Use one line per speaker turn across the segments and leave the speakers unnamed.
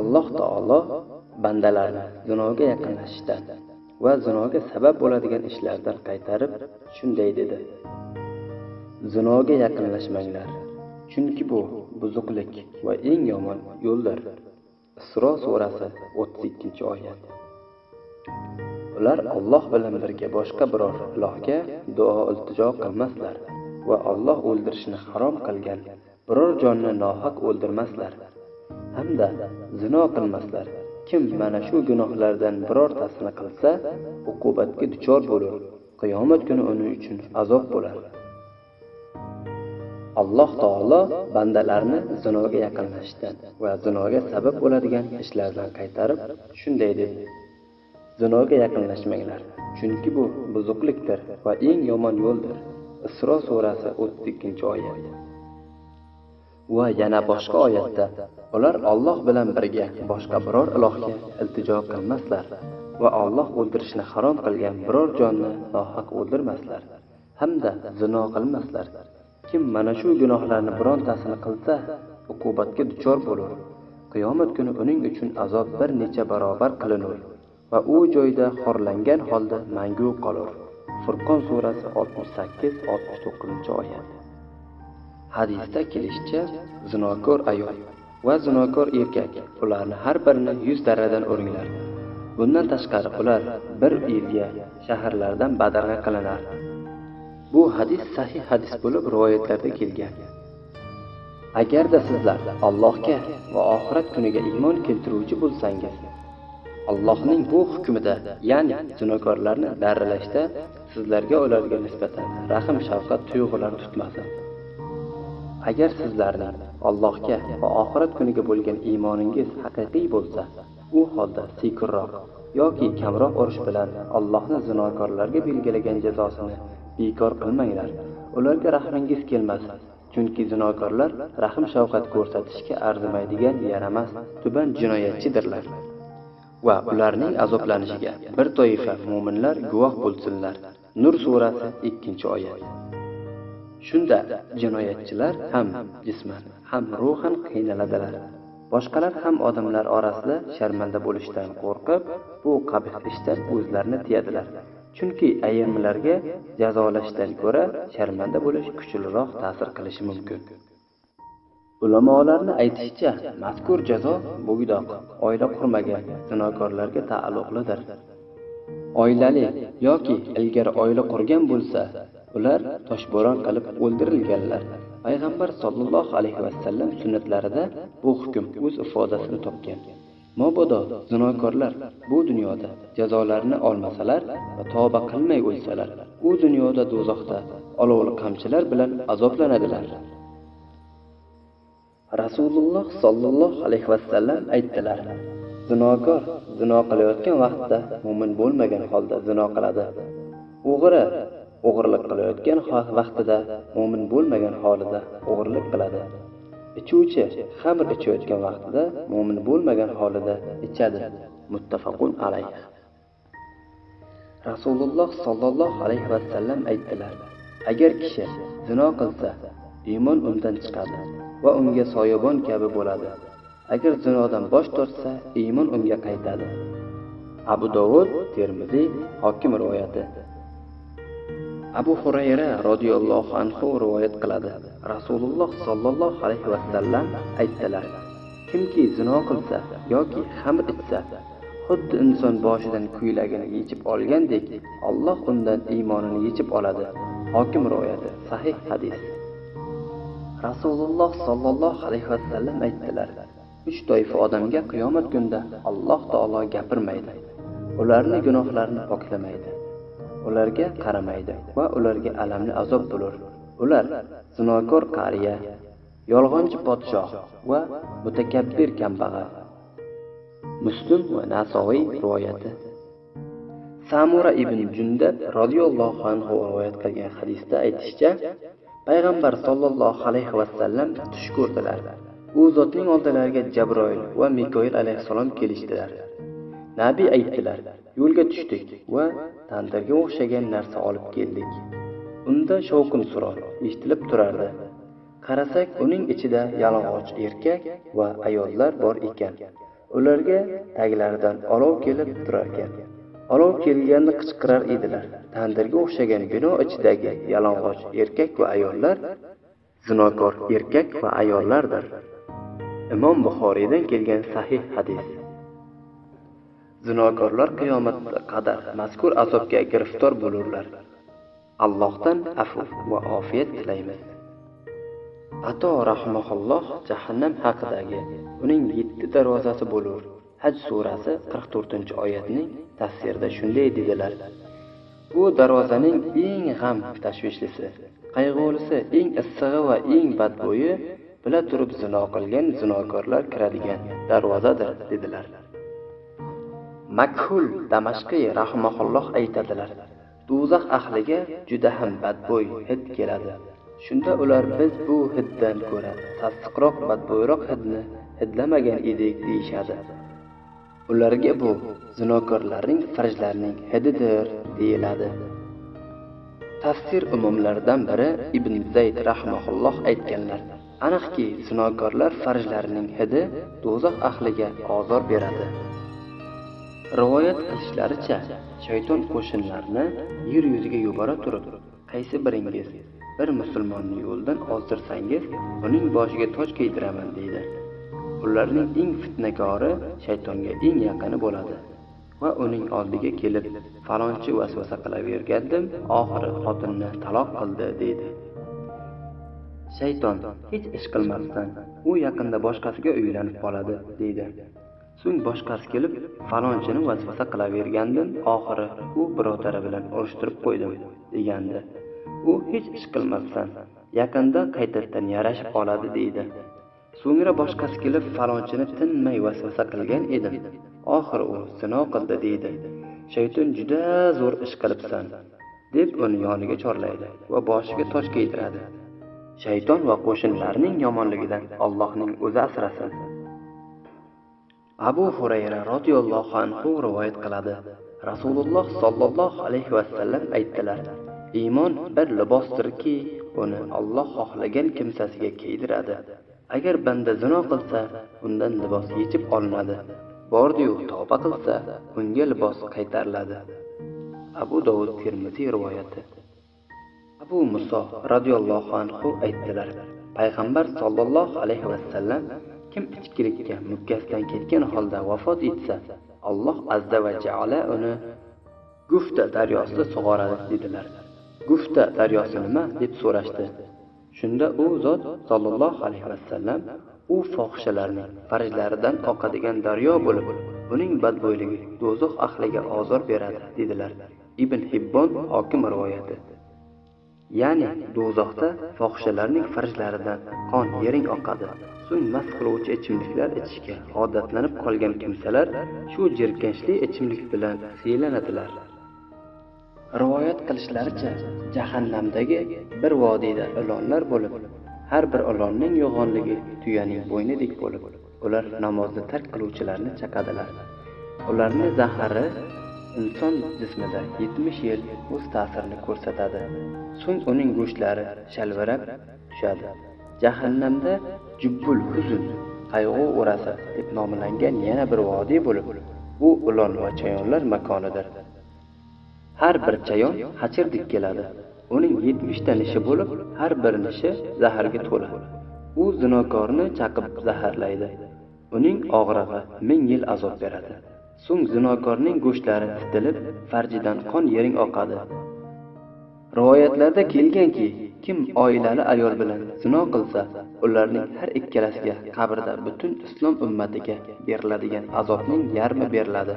alloh taolo bandalarni zinoga yaqinlashishdan va zinoga sabab bo'ladigan ishlardan qaytarib shunday dedi. Zinoga yaqinlashmanglar chunki bu buzuqlik va eng yomon yo'ldir. Isro surasi o'ttiz ikkinchi oyat. Ular olloh bilan birga boshqa biror ilohga duo iltijo qilmaslar va olloh o'ldirishni harom qilgan biror jonni nohaq o'ldirmaslar. Hamda zino qilmaslar. Kim mana shu gunohlardan birortasini qilsa uqubatga duchor bo'lur. Qiyomat kuni uning uchun azob bo'lar. Alloh taolo bandalarni zinoga yaqinlashishdan va zinoga sabab bo'ladigan ishlardan qaytarib shunday dedi. Zinoga yaqinlashmanglar chunki bu buzuqlikdir va eng yomon yo'ldir. Isro surasi o'ttiz ikkinchi oyat. Va yana boshqa oyatda ular Alloh bilan birga boshqa biror ilohga iltijo qilmaslar va Alloh o'ldirishni harom qilgan biror jonni nohaq o'ldirmaslar hamda zino qilmaslar. Kim mana shu gunohlarni birontasini qilsa uqubatga duchor bo'lur. Qiyomat kuni uning uchun azob bir necha barobar qilinur va u joyda xorlangan holda mangu qolur. Furqon surasi oltmish sakkiz oltmish to'qqizinchi oyat. Hadisda kelishicha zinokor ayol va zinokor erkak ularni har birini yuz darradan uringlar bundan tashqari ular bir yilga shaharlardan badarg'a qilinar. Bu hadis sahih hadis bo'lib rivoyatlarda kelgan. Agarda sizlar allohga va oxirat kuniga iymon keltiruvchi bo'lsangiz allohning bu hukmida ya'ni zinokorlarni darralashda sizlarga ularga nisbatan rahm shafqat tuyg'ulari tutmasin agar sizlarning allohga va oxirat kuniga bo'lgan iymoningiz haqiqiy bo'lsa u holda sekinroq yoki kamroq urish bilan allohni zinokorlarga belgilagan jazosini bekor qilmanglar. Ularga rahmingiz kelmasin chunki zinokorlar rahm shafqat ko'rsatishga arzimaydigan yaramas tuban jinoyatchidirlar. Va ularning azoblanishiga bir toifa mo'minlar guvoh bo'lsinlar. Nur surasi ikkinchi oyat. Shunda jinoyatchilar ham jisman. Ham ruhan qiynaladilar. Boshqalar ham odamlar orasida sharmanda bo'lishdan qo'rqib bu qabih ishdan o'zlarini tiyadilar. Chunki ayrimlarga jazolashdan ko'ra sharmanda bo'lish kuchliroq ta'sir qilishi mumkin. Ulamolarni aytishicha mazkur jazo bo'ydoq oila qurmagan zinokorlarga taalluqlidir. Oilali yoki ilgari oila qurgan bo'lsa ular toshbo'ron qilib o'ldirilganlar. Payg'ambar sollallohu alayhi vasallam sunnatlarida bu hukm o'z ifodasini topgan. Mobodo zinokorlar bu dunyoda jazolarini olmasalar va tavba qilmay o'lsalar u dunyoda do'zaxda olovli qamchilar bilan azoblanadilar. Rasululloh sollallohu alayhi vasallam aytdilar zinokor zino qilayotgan vaqtda mo'min bo'lmagan holda zino qiladi. O'g'ri o'g'irlik qilayotgan vaqtida mo'min bo'lmagan holida o'g'irlik qiladi. Ichuvchi xamir ichayotgan vaqtida mo'min bo'lmagan holida ichadi. Muttafaqun alayh. Rasululloh sollallohu alayhi vasallam aytdilar agar kishi zino qilsa iymon undan chiqadi va unga soyabon kabi bo'ladi. Agar zinodan bosh tortsa iymon unga qaytadi. Abu dovud termiziy hokim rivoyati. Abu xurayra roziyallohu anhu rivoyat qiladi. Rasululloh sollallohu alayhi vasallam aytdilar kimki zino qilsa yoki xamr ichsa xuddi inson boshidan ko'ylagini yechib olgandek alloh undan iymonini yechib oladi. Hokim rivoyati sahih hadis. Rasululloh sollallohu alayhi vasallam aytdilar uch toifa odamga qiyomat kunida alloh taolo gapirmaydi. Ularni gunohlarini poklamaydi. Ularga qaramaydi va ularga alamli azob bo'lur. Ular zinokor qariya yolg'onchi podshoh va mutakabbir kambag'al. Muslim va nasoiy rivoyati. Samura ibn jundab roziyallohu anhu rivoyat qilgan hadisda aytishicha payg'ambar sollallohu alayhi vasallam tush ko'rdilar. U zotning oldilariga jabroil va mikoil alayhissalom kelishdilar. Nabiy aytdilar yo'lga tushdik va tandirga o'xshagan narsa olib keldik. Unda shovqin suron eshitilib turardi. Qarasak uning ichida yalang'och erkak va ayollar bor ekan. Ularga taglaridan olov kelib turarkan. Olov kelganda qichqirar edilar. Tandirga o'xshagan bino ichidagi yalang'och erkak va ayollar zinokor erkak va ayollardir. Imom buxoriydan kelgan sahih hadis. Zinokorlar qiyomatga qadar mazkur azobga giriftor bo'lurlar. Allohdan afv va ofiyat tilaymiz. Ato rahmaulloh jahannam haqidagi uning yetti darvozasi bo'lur. Haj surasi qirq to'rtinchi oyatning tafsirida shunday dedilar. Bu darvozaning eng g'am tashvishlisi qayg'ulisi eng issig'i va eng badbo'yi bila turib zino qilgan zinokorlar kiradigan darvozadir dedilar. Makhul damashqiy rahimaulloh aytadilar do'zax ahliga juda ham badbo'y hid keladi. Shunda ular biz bu hiddan ko'ra sassiqroq badbo'yroq hidni hidlamagan edik deyishadi. Ularga bu zinokorlarning farjlarining hididir deyiladi. Tafsir umumlaridan biri ibn zayd rahmaulloh aytganlar aniqki zinokorlar farjlarining hidi do'zax ahliga ozor beradi. Rivoyat qilishlaricha shayton qo'shinlarni yer yuziga yubora turib qaysi biringiz bir musulmonni yo'ldan ozdirsangiz uning boshiga toj kiydiraman deydi. Ularning eng fitnakori shaytonga eng yaqini bo'ladi va uning oldiga kelib falonchi vasvasa qilavergandim oxiri xotinni taloq qildi deydi. Shayton hech ish qilmasdan u yaqinda boshqasiga uylanib qoladi deydi. So'ng boshqasi kelib falonchini vasvasa qilavergandim oxiri u birodari bilan urushtirib qo'ydim degandi. U hech ish qilmasdan yaqinda qaytadan yarashib oladi deydi. So'ngra boshqasi kelib falonchini tinmay vasvasa qilgan edim. Oxiri u sino qildi deydi. Shayton juda zo'r ish qilibsan deb uni yoniga chorlaydi va boshiga tosh kiydiradi. Shayton va qo'shnilarining yomonligidan allohning o'zi asrasin. Abu hurayra roziyallohu anhu rivoyat qiladi. Rasululloh sollallohu alayhi vasallam aytdilar iymon bir libosdirki uni olloh xohlagan kimsasiga kiydiradi. Agar banda zino qilsa undan libos yechib olinadi. Bordiyu tavba qilsa unga libos qaytariladi. Abu dovud termiziy rivoyati. Abu muso roziyallohu anhu aytdilar payg'ambar sollallohu alayhi vasallam kim ichkilikka mukkasidan ketgan holda vafot etsa alloh azza va jaala uni gufta daryosida sug'oradi dedilar. Gufta daryosi nima? deb so'rashdi. Shunda u zot sollallohu alayhi vasallam u fohishalarning farjlaridan oqadigan daryo bo'lib uning badbo'yligi do'zax ahliga ozor beradi dedilar. Ibn hibbon hokim rivoyati. Ya'ni do'zaxda fohishalarning farjlaridan qon yering oqadi. So'ng mast qiluvchi ichimliklar ichishga odatlanib qolgan kimsalar shu jirkanchli ichimlik bilan siylanadilar. Rivoyat qilishlaricha jahannamdagi bir vodiyda ilonlar bo'lib har bir ilonning yo'g'onligi tuyaning bo'ynidek bo'lib ular namozni tark qiluvchilarni chaqadilar. Ularni zahari inson jismida yetmish yil o'z ta'sirini ko'rsatadi. So'ng uning go'shtlari shalvirab tushadi. Jahannamda jubbul Huzun qayg'u o'rasi deb nomlangan yana bir vodiy bo'lib bu ilon va chayonlar makonidir. Har bir chayon hachirdek keladi. Uning yetmishta nishi bo'lib har bir nishi zaharga to'la. U zinokorni chaqib zaharlaydi. Uning og'rig'i ming yil azob beradi. So'ng zinokorning go'shtlari titilib farjidan qon yering oqadi. Rivoyatlarda kelganki kim oilali ayol bilan zino qilsa ularning har ikkalasiga qabrda butun islom ummatiga beriladigan azobning yarmi beriladi.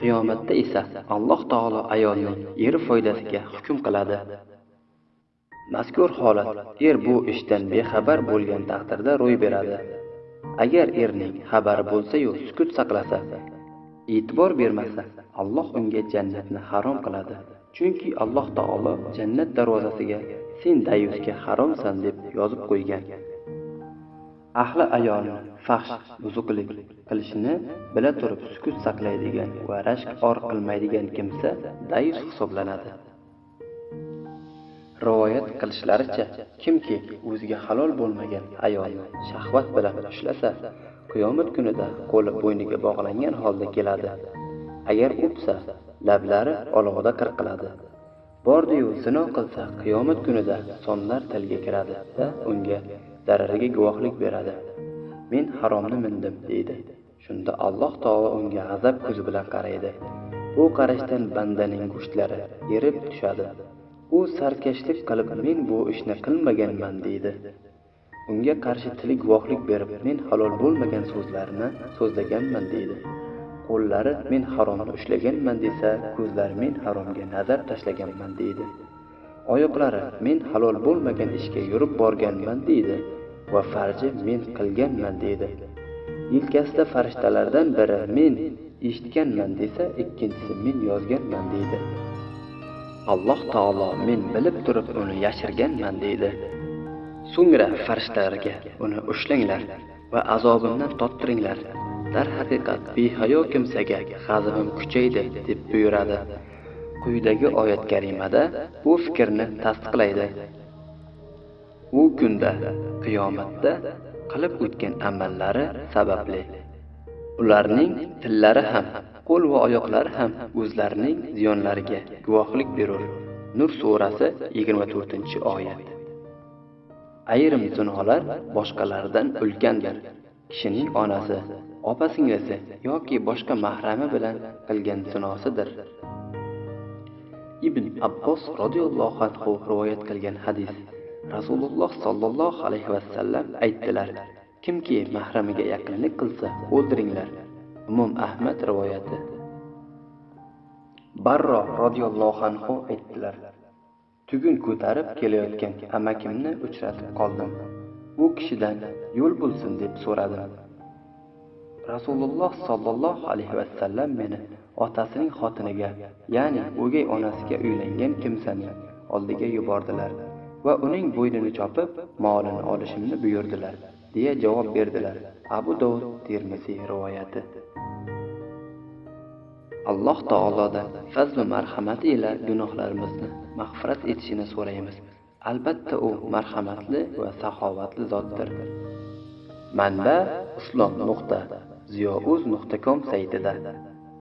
Qiyomatda esa alloh taolo ayolning eri foydasiga hukm qiladi. Mazkur holat er bu ishdan bexabar bo'lgan taqdirda ro'y beradi. Agar erning xabari bo'lsa-yu sukut saqlasa e'tibor bermasa alloh unga jannatni harom qiladi. Chunki alloh taolo jannat darvozasiga sen dayusga haromsan deb yozib qo'ygan. Ahli ayolni fahsh buzuqlik qilishni bila turib sukut saqlaydigan va rashk or qilmaydigan kimsa dayus hisoblanadi. Rivoyat qilishlaricha kimki o'ziga halol bo'lmagan ayolni shahvat bilan ushlasa qiyomat kunida qo'li bo'yniga bog'langan holda keladi. Agar o'psa lablari olovda qirqiladi. Bordiyu zino qilsa qiyomat kunida sonlar tilga kiradi va unga zarariga guvohlik beradi. Men haromni mindim deydi. Shunda alloh taolo unga g'azab ko'zi bilan qaraydi. Bu qarashdan bandaning go'shtlari erib tushadi. U sarkashlik qilib men bu ishni qilmaganman deydi. Unga qarshi tili guvohlik berib men halol bo'lmagan so'zlarni so'zlaganman deydi. Qo'llari men haromni ushlaganman desa ko'zlari men haromga nazar tashlaganman deydi. Oyoqlari men halol bo'lmagan ishga yurib borganman deydi va farji men qilganman deydi. Yelkasida farishtalardan biri men eshitganman desa ikkinchisi men yozganman deydi. Alloh taolo men bilib turib uni yashirganman deydi. So'ngra farishtalarga uni ushlanglar va azobimdan tottiringlar. Darhaqiqat behayo kimsaga g'azabim kuchaydi deb buyuradi. Quyidagi oyat karimada bu fikrni tasdiqlaydi. U kunda qiyomatda qilib o'tgan amallari sababli. Ularning tillari ham qo'l va oyoqlari ham o'zlarining ziyonlariga guvohlik berur. Nur surasi 24 oyat. Ayrim zinolar boshqalardan ulkandir kishining onasi opa singlisi yoki boshqa mahrami bilan qilgan zinosidir ibn abbos roziyallohu anhu rivoyat qilgan hadis. Rasululloh sollallohu alayhi vasallam aytdilar kimki mahramiga yaqinlik qilsa o'ldiringlar. Umum ahmad rivoyati. Barro roziyallohu anhu aytdilar tugun ko'tarib kelayotgan amakimni uchratib qoldim. U kishidan yo'l bo'lsin deb so'radim. Rasululloh sollallohu alayhi vasallam meni otasining xotiniga ya'ni o'gay onasiga uylangan kimsani oldiga yubordilar va uning bo'ynini chopib molini olishimni buyurdilar deya javob berdilar. Abu dovud termiziy rivoyati. Alloh taolodan fazli marhamati ila gunohlarimizni mag'firat etishini so'raymiz. Albatta u marhamatli va saxovatli zotdir. Manba islom nuqta ziyouz nuqta com saytida.